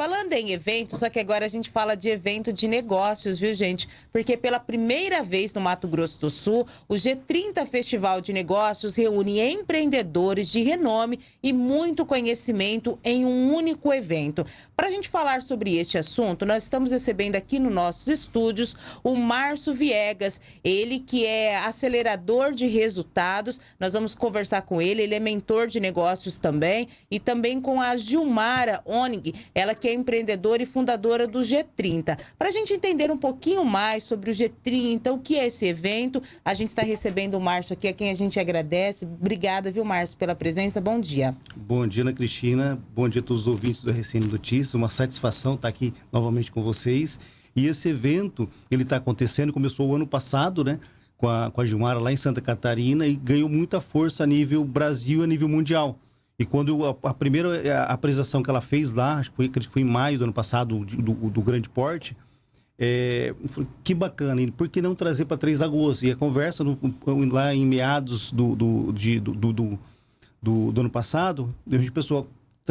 falando em eventos, só que agora a gente fala de evento de negócios, viu, gente? Porque pela primeira vez no Mato Grosso do Sul, o G30 Festival de Negócios reúne empreendedores de renome e muito conhecimento em um único evento. Para a gente falar sobre este assunto, nós estamos recebendo aqui nos nossos estúdios o Márcio Viegas, ele que é acelerador de resultados. Nós vamos conversar com ele, ele é mentor de negócios também, e também com a Gilmara Onig, ela que é empreendedora e fundadora do G30. Para a gente entender um pouquinho mais sobre o G30, o que é esse evento, a gente está recebendo o Márcio aqui, a quem a gente agradece. Obrigada, viu, Márcio, pela presença. Bom dia. Bom dia, Ana Cristina. Bom dia a todos os ouvintes do RCN Notícias. Uma satisfação estar aqui novamente com vocês. E esse evento, ele está acontecendo, começou o ano passado, né? Com a, com a Gilmara lá em Santa Catarina e ganhou muita força a nível Brasil e a nível mundial. E quando a, a primeira apresentação que ela fez lá, acho que foi, que foi em maio do ano passado, do, do grande porte, é, que bacana, por que não trazer para Três Lagoas? E a conversa no, lá em meados do, do, de, do, do, do, do, ano passado, a gente pensou,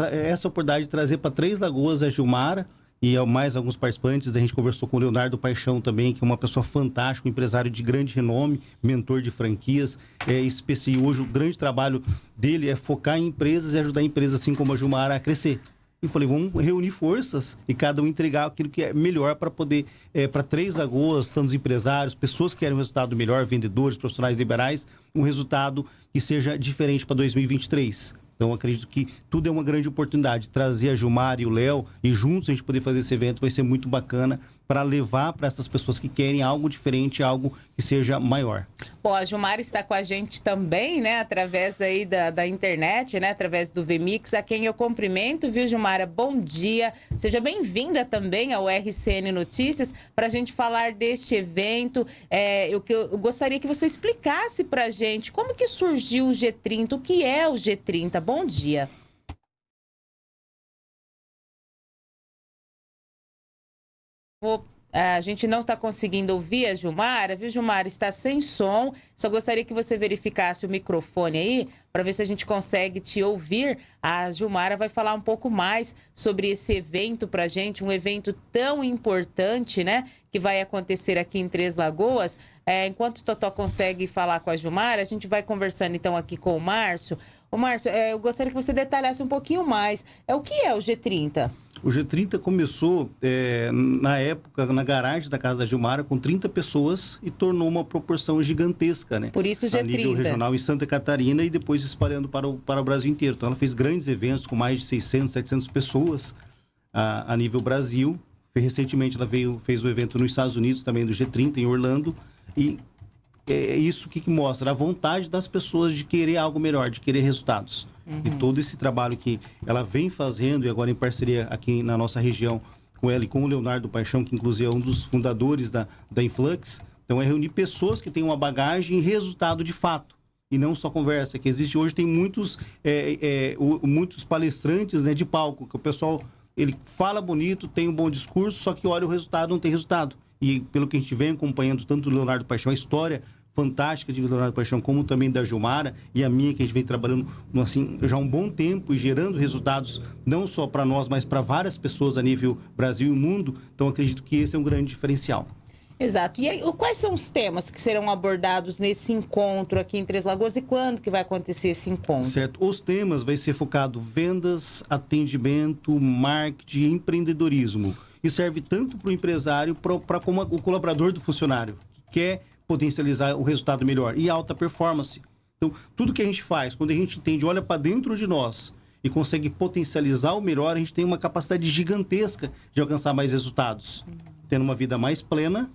essa oportunidade de trazer para Três Lagoas a Gilmara, e mais alguns participantes. A gente conversou com o Leonardo Paixão também, que é uma pessoa fantástica, um empresário de grande renome, mentor de franquias. É, esse, hoje o grande trabalho dele é focar em empresas e ajudar empresas assim como a Jumara a crescer. E falei, vamos reunir forças e cada um entregar aquilo que é melhor para poder, é, para três lagoas, tantos empresários, pessoas que querem um resultado melhor, vendedores, profissionais liberais, um resultado que seja diferente para 2023. Então, acredito que tudo é uma grande oportunidade. Trazer a Gilmar e o Léo e juntos a gente poder fazer esse evento vai ser muito bacana para levar para essas pessoas que querem algo diferente, algo que seja maior. Bom, a Gilmar está com a gente também, né, através aí da, da internet, né, através do VMix, a quem eu cumprimento, viu, Gilmara? Bom dia, seja bem-vinda também ao RCN Notícias para a gente falar deste evento. É, eu, eu gostaria que você explicasse para a gente como que surgiu o G30, o que é o G30. Bom dia. Vou a gente não está conseguindo ouvir a Gilmara, viu, Gilmara? Está sem som. Só gostaria que você verificasse o microfone aí, para ver se a gente consegue te ouvir. A Gilmara vai falar um pouco mais sobre esse evento para a gente, um evento tão importante, né? Que vai acontecer aqui em Três Lagoas. É, enquanto o Totó consegue falar com a Gilmara, a gente vai conversando então aqui com o Márcio. Ô, Márcio, é, eu gostaria que você detalhasse um pouquinho mais. É o que é o G30? O G30 começou é, na época na garagem da casa da Gilmara com 30 pessoas e tornou uma proporção gigantesca, né? Por isso G30. A nível regional em Santa Catarina e depois espalhando para o, para o Brasil inteiro. Então ela fez grandes eventos com mais de 600, 700 pessoas a, a nível Brasil. Recentemente ela veio, fez o um evento nos Estados Unidos também do G30 em Orlando e é isso que, que mostra a vontade das pessoas de querer algo melhor, de querer resultados. Uhum. E todo esse trabalho que ela vem fazendo, e agora em parceria aqui na nossa região, com ela e com o Leonardo Paixão, que inclusive é um dos fundadores da, da Influx, então é reunir pessoas que têm uma bagagem e resultado de fato. E não só conversa, que existe hoje, tem muitos, é, é, o, muitos palestrantes né, de palco, que o pessoal ele fala bonito, tem um bom discurso, só que olha o resultado, não tem resultado. E pelo que a gente vem acompanhando, tanto o Leonardo Paixão, a história fantástica de Leonardo Paixão, como também da Gilmara e a minha, que a gente vem trabalhando assim, já há um bom tempo e gerando resultados não só para nós, mas para várias pessoas a nível Brasil e mundo. Então, acredito que esse é um grande diferencial. Exato. E aí, quais são os temas que serão abordados nesse encontro aqui em Três Lagoas e quando que vai acontecer esse encontro? Certo. Os temas vai ser focado vendas, atendimento, marketing e empreendedorismo. E serve tanto para o empresário para como o colaborador do funcionário, que quer potencializar o resultado melhor e alta performance. Então, tudo que a gente faz, quando a gente entende, olha para dentro de nós e consegue potencializar o melhor, a gente tem uma capacidade gigantesca de alcançar mais resultados, tendo uma vida mais plena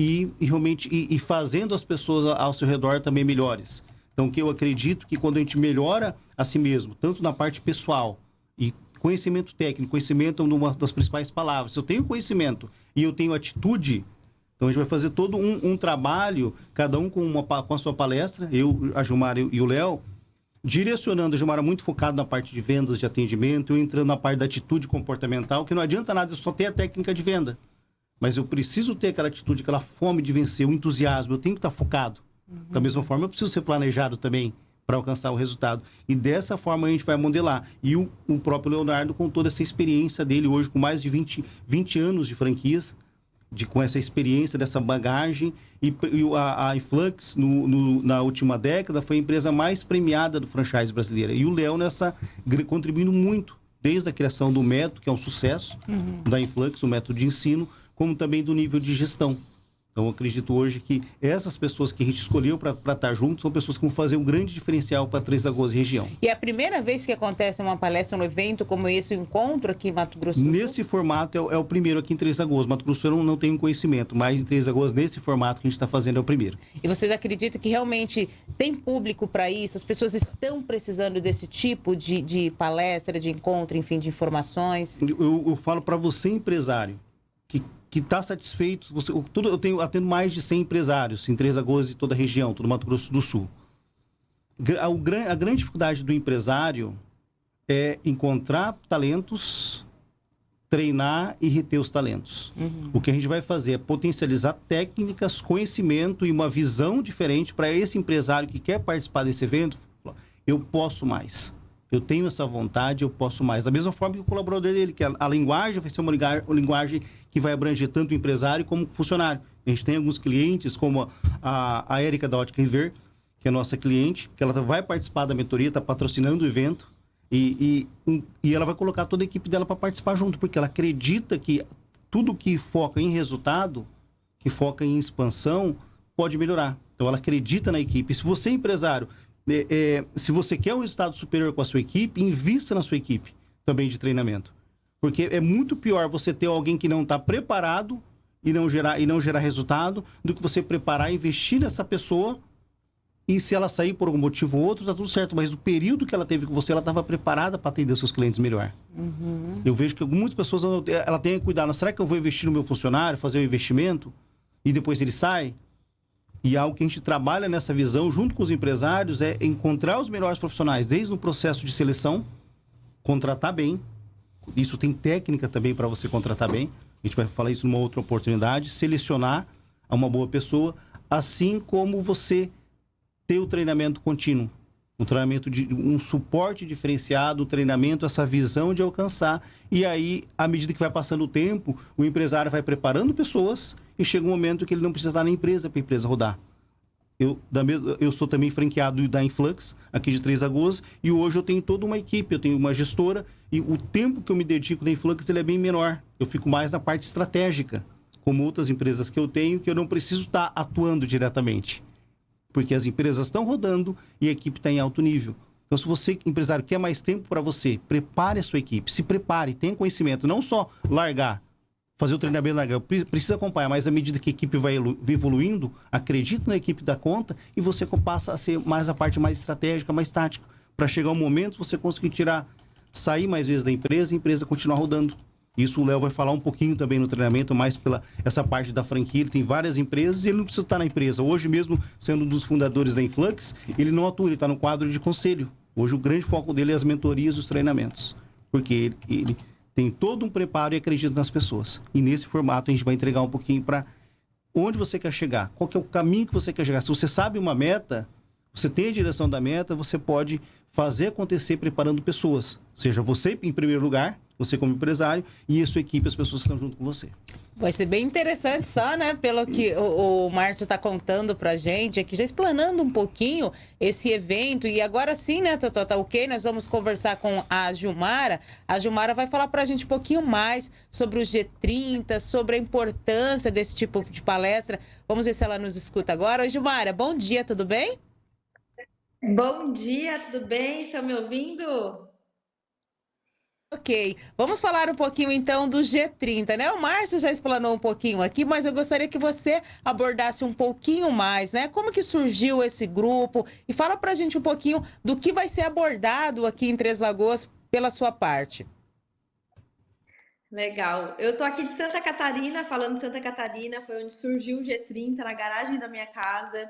e, e realmente e, e, fazendo as pessoas ao seu redor também melhores. Então, que eu acredito que quando a gente melhora a si mesmo, tanto na parte pessoal e conhecimento técnico, conhecimento é uma das principais palavras. Se eu tenho conhecimento e eu tenho atitude, então a gente vai fazer todo um, um trabalho, cada um com, uma, com a sua palestra, eu, a Gilmar e o Léo, direcionando a Gilmar muito focado na parte de vendas, de atendimento, eu entrando na parte da atitude comportamental, que não adianta nada eu só ter a técnica de venda. Mas eu preciso ter aquela atitude, aquela fome de vencer, o entusiasmo, eu tenho que estar focado. Uhum. Da mesma forma, eu preciso ser planejado também para alcançar o resultado. E dessa forma a gente vai modelar. E o, o, próprio Leonardo, com toda essa experiência dele, hoje com mais de 20, 20 anos de franquias, de, com essa experiência, dessa bagagem, e, e a, a Influx, no, no, na última década, foi a empresa mais premiada do franchise brasileira. E o Léo nessa contribuindo muito, desde a criação do método, que é um sucesso, uhum. da Influx, o método de ensino, como também do nível de gestão. Então, acredito hoje que essas pessoas que a gente escolheu para estar juntos são pessoas que vão fazer um grande diferencial para Três Lagoas e região. E é a primeira vez que acontece uma palestra, um evento como esse, um encontro aqui em Mato Grosso? Nesse formato é, é, o primeiro aqui em Três Lagoas. Mato Grosso não, não tenho conhecimento, mas em Três Lagoas, nesse formato que a gente está fazendo, é o primeiro. E vocês acreditam que realmente tem público para isso? As pessoas estão precisando desse tipo de, de palestra, de encontro, enfim, de informações? Eu, eu falo para você, empresário, que que está satisfeito. Você, tudo, eu tenho atendo mais de 100 empresários em Três Lagoas e toda a região, todo Mato Grosso do Sul. A, a, a grande dificuldade do empresário é encontrar talentos, treinar e reter os talentos. Uhum. O que a gente vai fazer é potencializar técnicas, conhecimento e uma visão diferente para esse empresário que quer participar desse evento. Eu posso mais eu tenho essa vontade, eu posso mais. Da mesma forma que o colaborador dele, que a, a linguagem vai ser uma linguagem que vai abranger tanto o empresário como o funcionário. A gente tem alguns clientes, como a, a Érica da Ótica River, que é nossa cliente, que ela vai participar da mentoria, está patrocinando o evento, e, e, e ela vai colocar toda a equipe dela para participar junto, porque ela acredita que tudo que foca em resultado, que foca em expansão, pode melhorar. Então ela acredita na equipe. Se você, empresário, é, é, se você quer um resultado superior com a sua equipe, invista na sua equipe também de treinamento. Porque é muito pior você ter alguém que não está preparado e não, gerar, e não gerar resultado do que você preparar, investir nessa pessoa e se ela sair por algum motivo ou outro, tá tudo certo. Mas o período que ela teve com você, ela estava preparada para atender seus clientes melhor. Uhum. Eu vejo que muitas pessoas ela tem que cuidar. Será que eu vou investir no meu funcionário, fazer o um investimento e depois ele sai? E algo que a gente trabalha nessa visão junto com os empresários é encontrar os melhores profissionais, desde o processo de seleção, contratar bem. Isso tem técnica também para você contratar bem. A gente vai falar isso numa outra oportunidade. Selecionar uma boa pessoa, assim como você ter o treinamento contínuo. Um treinamento de um suporte diferenciado, um treinamento, essa visão de alcançar. E aí, à medida que vai passando o tempo, o empresário vai preparando pessoas e chega um momento que ele não precisa estar na empresa para a empresa rodar. Eu, da, eu sou também franqueado da Influx, aqui de Três Lagoas, e hoje eu tenho toda uma equipe, eu tenho uma gestora, e o tempo que eu me dedico da Influx ele é bem menor. Eu fico mais na parte estratégica, como outras empresas que eu tenho, que eu não preciso estar atuando diretamente. Porque as empresas estão rodando e a equipe está em alto nível. Então, se você, empresário, quer mais tempo para você, prepare a sua equipe, se prepare, tenha conhecimento, não só largar fazer o treinamento legal. Precisa acompanhar, mas à medida que a equipe vai evoluindo, acredita na equipe da conta e você passa a ser mais a parte mais estratégica, mais tática. Para chegar um momento, você conseguir tirar, sair mais vezes da empresa e a empresa continuar rodando. Isso o Léo vai falar um pouquinho também no treinamento, mais pela essa parte da franquia. Ele tem várias empresas e ele não precisa estar na empresa. Hoje mesmo, sendo um dos fundadores da Influx, ele não atua, ele está no quadro de conselho. Hoje o grande foco dele é as mentorias e os treinamentos. Porque ele, ele tem todo um preparo e acredita nas pessoas. E nesse formato a gente vai entregar um pouquinho para onde você quer chegar, qual que é o caminho que você quer chegar. Se você sabe uma meta, você tem a direção da meta, você pode fazer acontecer preparando pessoas. Seja você em primeiro lugar, você como empresário e a sua equipe, as pessoas que estão junto com você. Vai ser bem interessante só, né? Pelo que o, o Márcio está contando para gente aqui, já explanando um pouquinho esse evento. E agora sim, né, Totó, tá ok? Nós vamos conversar com a Gilmara. A Gilmara vai falar para a gente um pouquinho mais sobre o G30, sobre a importância desse tipo de palestra. Vamos ver se ela nos escuta agora. Oi, Gilmara, bom dia, tudo bem? Bom dia, tudo bem? Estão me ouvindo? Ok, vamos falar um pouquinho então do G30, né? O Márcio já explanou um pouquinho aqui, mas eu gostaria que você abordasse um pouquinho mais, né? Como que surgiu esse grupo e fala pra gente um pouquinho do que vai ser abordado aqui em Três Lagoas pela sua parte. Legal. Eu tô aqui de Santa Catarina, falando de Santa Catarina, foi onde surgiu o G30, na garagem da minha casa.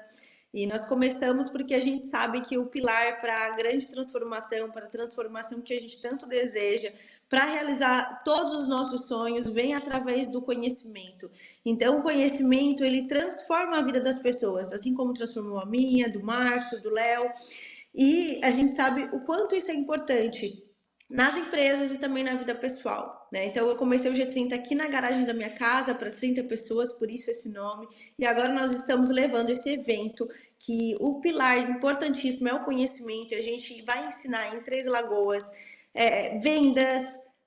E nós começamos porque a gente sabe que o pilar para a grande transformação, para a transformação que a gente tanto deseja, para realizar todos os nossos sonhos, vem através do conhecimento. Então, o conhecimento, ele transforma a vida das pessoas, assim como transformou a minha, do Márcio, do Léo. E a gente sabe o quanto isso é importante nas empresas e também na vida pessoal. Né? Então, eu comecei o G30 aqui na garagem da minha casa para 30 pessoas, por isso esse nome. E agora nós estamos levando esse evento, que o pilar importantíssimo é o conhecimento. A gente vai ensinar em Três Lagoas é, vendas,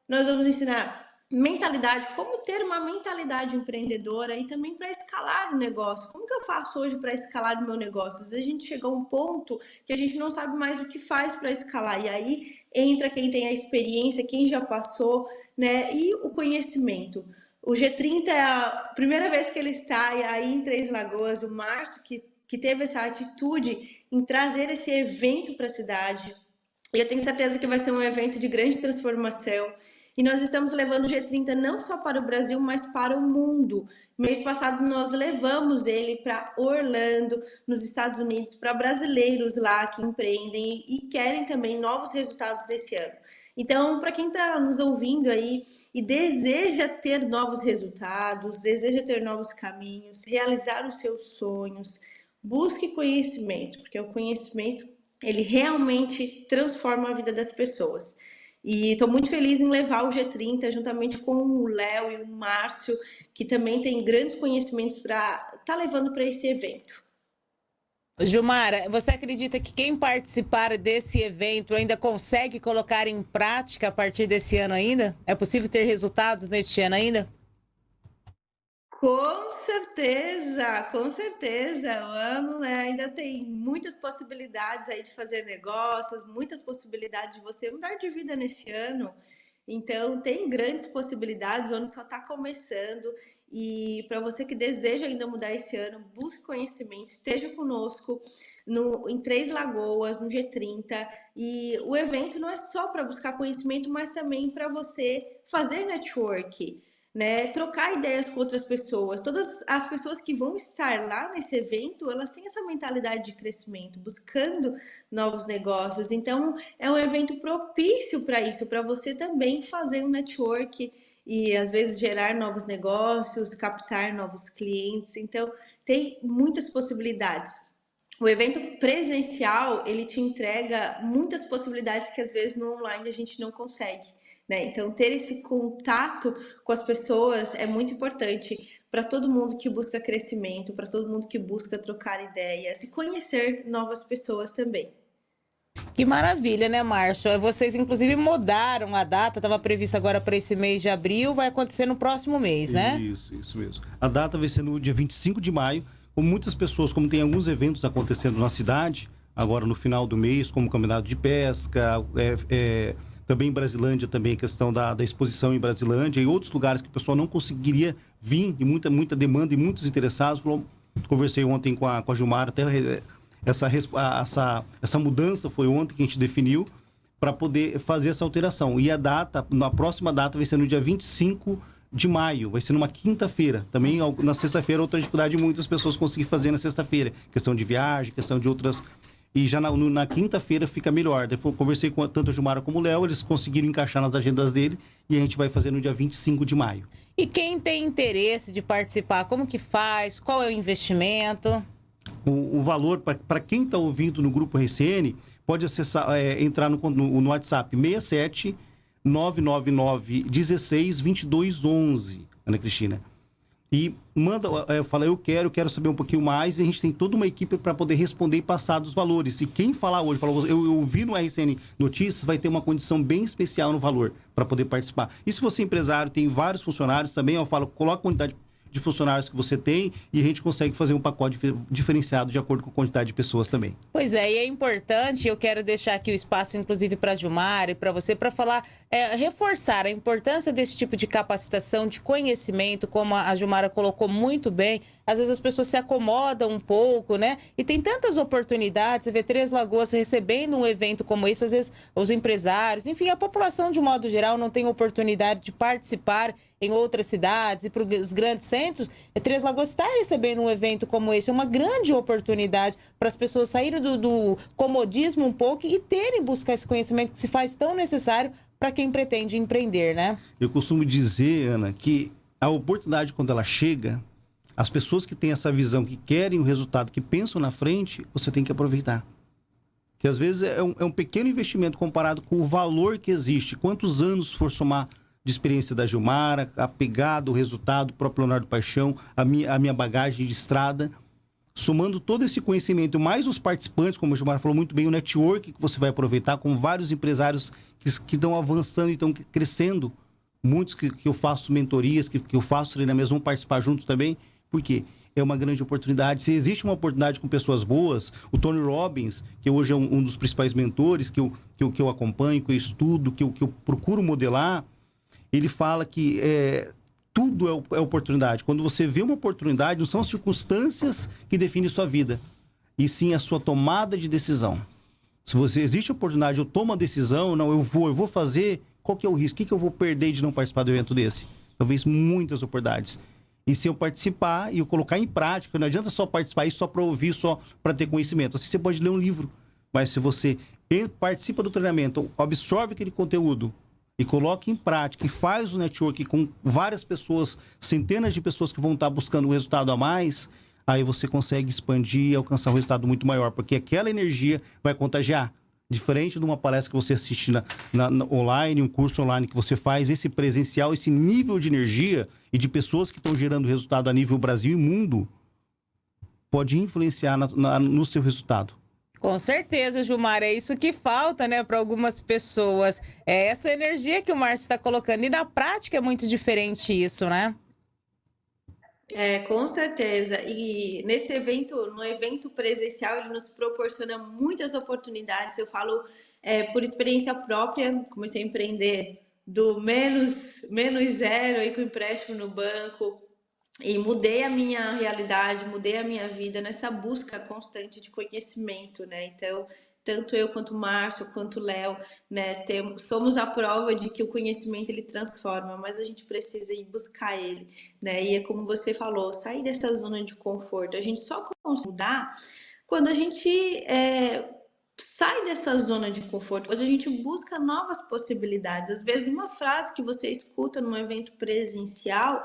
nós vamos ensinar mentalidade, como ter uma mentalidade empreendedora e também para escalar o negócio. Como que eu faço hoje para escalar o meu negócio? Às vezes a gente chega a um ponto que a gente não sabe mais o que faz para escalar. E aí entra quem tem a experiência, quem já passou, né? E o conhecimento. O G30 é a primeira vez que ele está aí em Três Lagoas, o Márcio, que, que teve essa atitude em trazer esse evento para a cidade. E eu tenho certeza que vai ser um evento de grande transformação. E nós estamos levando o G30 não só para o Brasil, mas para o mundo. Mês passado nós levamos ele para Orlando, nos Estados Unidos, para brasileiros lá que empreendem e querem também novos resultados desse ano. Então, para quem está nos ouvindo aí e deseja ter novos resultados, deseja ter novos caminhos, realizar os seus sonhos, busque conhecimento, porque o conhecimento ele realmente transforma a vida das pessoas. E estou muito feliz em levar o G30 juntamente com o Léo e o Márcio, que também tem grandes conhecimentos para estar tá levando para esse evento. Gilmara, você acredita que quem participar desse evento ainda consegue colocar em prática a partir desse ano ainda? É possível ter resultados neste ano ainda? Com certeza, com certeza. O ano né, ainda tem muitas possibilidades aí de fazer negócios, muitas possibilidades de você mudar de vida nesse ano. Então, tem grandes possibilidades, o ano só está começando. E para você que deseja ainda mudar esse ano, busque conhecimento, esteja conosco no, em Três Lagoas, no G30. E o evento não é só para buscar conhecimento, mas também para você fazer network né, trocar ideias com outras pessoas. Todas as pessoas que vão estar lá nesse evento, elas têm essa mentalidade de crescimento, buscando novos negócios. Então, é um evento propício para isso, para você também fazer um network e às vezes gerar novos negócios, captar novos clientes. Então, tem muitas possibilidades. O evento presencial, ele te entrega muitas possibilidades que às vezes no online a gente não consegue. Né? Então, ter esse contato com as pessoas é muito importante para todo mundo que busca crescimento, para todo mundo que busca trocar ideias e conhecer novas pessoas também. Que maravilha, né, Márcio? É, vocês, inclusive, mudaram a data, estava prevista agora para esse mês de abril, vai acontecer no próximo mês, né? Isso, isso mesmo. A data vai ser no dia 25 de maio, como muitas pessoas, como tem alguns eventos acontecendo na cidade, agora no final do mês, como o Campeonato de Pesca, é, é também em Brasilândia, também a questão da, da exposição em Brasilândia e outros lugares que o pessoal não conseguiria vir e muita, muita demanda e muitos interessados. Conversei ontem com a, com a Gilmar, até essa, essa, essa mudança foi ontem que a gente definiu para poder fazer essa alteração. E a data, na próxima data, vai ser no dia 25 de maio, vai ser numa quinta-feira. Também na sexta-feira, outra dificuldade, muitas pessoas conseguem fazer na sexta-feira. Questão de viagem, questão de outras e já na, na quinta-feira fica melhor. Depois conversei com tanto a Gilmara como o Léo, eles conseguiram encaixar nas agendas dele e a gente vai fazer no dia 25 de maio. E quem tem interesse de participar, como que faz? Qual é o investimento? O, o valor, para quem está ouvindo no grupo RCN, pode acessar, é, entrar no, no, no WhatsApp 67 999 16 22 11, Ana Cristina e manda, é, fala, eu quero, quero saber um pouquinho mais, e a gente tem toda uma equipe para poder responder e passar dos valores. E quem falar hoje, falou, eu, eu vi no RCN Notícias, vai ter uma condição bem especial no valor para poder participar. E se você é empresário, tem vários funcionários também, eu falo, coloca a quantidade de funcionários que você tem e a gente consegue fazer um pacote diferenciado de acordo com a quantidade de pessoas também. Pois é, e é importante, eu quero deixar aqui o espaço, inclusive, para a Gilmar e para você, para falar, é, reforçar a importância desse tipo de capacitação, de conhecimento, como a Gilmara colocou muito bem. Às vezes as pessoas se acomodam um pouco, né? E tem tantas oportunidades, você vê Três Lagoas recebendo um evento como esse, às vezes os empresários, enfim, a população de modo geral não tem oportunidade de participar em outras cidades e para os grandes centros, é, Três Lagoas está recebendo um evento como esse. É uma grande oportunidade para as pessoas saírem do, do comodismo um pouco e terem buscar esse conhecimento que se faz tão necessário para quem pretende empreender, né? Eu costumo dizer, Ana, que a oportunidade, quando ela chega, as pessoas que têm essa visão, que querem o resultado, que pensam na frente, você tem que aproveitar que às vezes é um, é um pequeno investimento comparado com o valor que existe. Quantos anos for somar de experiência da Gilmara, a pegada, o resultado, o próprio Leonardo Paixão, a minha, a minha bagagem de estrada, somando todo esse conhecimento, mais os participantes, como o Gilmar falou muito bem, o network que você vai aproveitar com vários empresários que, que estão avançando e estão crescendo. Muitos que, que eu faço mentorias, que, que eu faço treinamentos, vão participar juntos também. Por quê? é uma grande oportunidade. Se existe uma oportunidade com pessoas boas, o Tony Robbins, que hoje é um, um dos principais mentores que eu, que eu, que eu acompanho, que eu estudo, que eu, que eu procuro modelar, ele fala que é, tudo é, é oportunidade. Quando você vê uma oportunidade, não são as circunstâncias que definem sua vida, e sim a sua tomada de decisão. Se você existe oportunidade, eu tomo a decisão, não, eu vou, eu vou fazer, qual que é o risco? O que, que eu vou perder de não participar do evento desse? Talvez muitas oportunidades. E se eu participar e eu colocar em prática, não adianta só participar isso só para ouvir, só para ter conhecimento. Assim você pode ler um livro, mas se você participa do treinamento, absorve aquele conteúdo e coloca em prática e faz o network com várias pessoas, centenas de pessoas que vão estar buscando um resultado a mais, aí você consegue expandir e alcançar um resultado muito maior, porque aquela energia vai contagiar. Diferente de uma palestra que você assiste na, na, na, online, um curso online que você faz, esse presencial, esse nível de energia e de pessoas que estão gerando resultado a nível Brasil e mundo, pode influenciar no seu resultado. Com certeza, Gilmar, é isso que falta, né, para algumas pessoas. É essa energia que o Márcio está colocando. E na prática é muito diferente isso, né? É, com certeza. E nesse evento, no evento presencial, ele nos proporciona muitas oportunidades. Eu falo é, por experiência própria, comecei a empreender do menos, menos zero aí com empréstimo no banco e mudei a minha realidade, mudei a minha vida nessa busca constante de conhecimento, né? Então, tanto eu quanto o Márcio, quanto o Léo, né, temos, somos a prova de que o conhecimento ele transforma, mas a gente precisa ir buscar ele, né? E é como você falou, sair dessa zona de conforto. A gente só consegue mudar quando a gente é, sai dessa zona de conforto, quando a gente busca novas possibilidades. Às vezes, uma frase que você escuta num evento presencial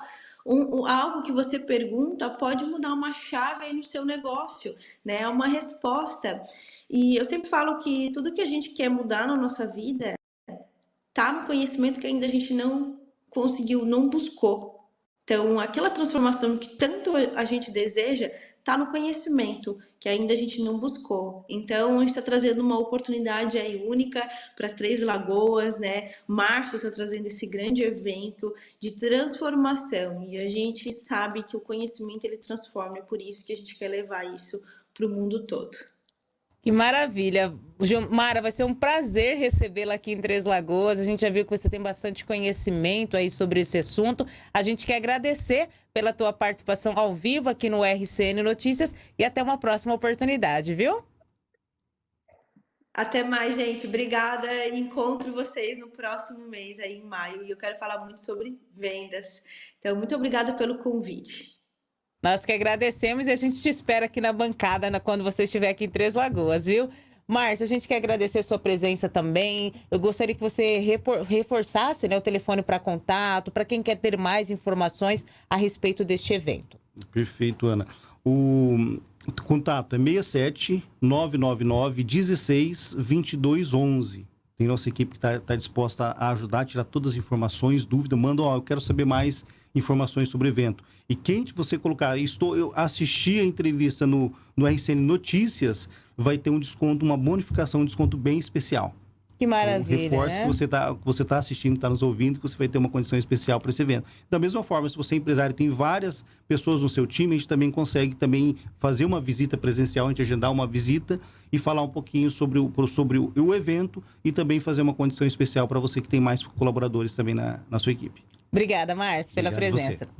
um, um, algo que você pergunta pode mudar uma chave aí no seu negócio, né? É uma resposta. E eu sempre falo que tudo que a gente quer mudar na nossa vida tá no conhecimento que ainda a gente não conseguiu, não buscou. Então, aquela transformação que tanto a gente deseja está no conhecimento que ainda a gente não buscou. Então, está trazendo uma oportunidade aí única para Três Lagoas, né? Março está trazendo esse grande evento de transformação e a gente sabe que o conhecimento ele transforma, é por isso que a gente quer levar isso para o mundo todo. Que maravilha. Mara, vai ser um prazer recebê-la aqui em Três Lagoas. A gente já viu que você tem bastante conhecimento aí sobre esse assunto. A gente quer agradecer pela tua participação ao vivo aqui no RCN Notícias e até uma próxima oportunidade, viu? Até mais, gente. Obrigada. Encontro vocês no próximo mês, aí em maio. E eu quero falar muito sobre vendas. Então, muito obrigada pelo convite. Nós que agradecemos e a gente te espera aqui na bancada na, quando você estiver aqui em Três Lagoas, viu? Márcia, a gente quer agradecer a sua presença também. Eu gostaria que você reforçasse né, o telefone para contato, para quem quer ter mais informações a respeito deste evento. Perfeito, Ana. O contato é 67 999 16 22 11. Tem nossa equipe que está tá disposta a ajudar, tirar todas as informações, dúvida, manda, ó, eu quero saber mais informações sobre o evento. E quem você colocar, estou, eu assisti a entrevista no, no RCN Notícias, vai ter um desconto, uma bonificação, um desconto bem especial. Que maravilha. Um reforço né? que você está você tá assistindo, está nos ouvindo, que você vai ter uma condição especial para esse evento. Da mesma forma, se você é empresário tem várias pessoas no seu time, a gente também consegue também fazer uma visita presencial, a gente agendar uma visita e falar um pouquinho sobre o, sobre o, o evento e também fazer uma condição especial para você que tem mais colaboradores também na, na sua equipe. Obrigada, Márcio, pela Obrigado presença.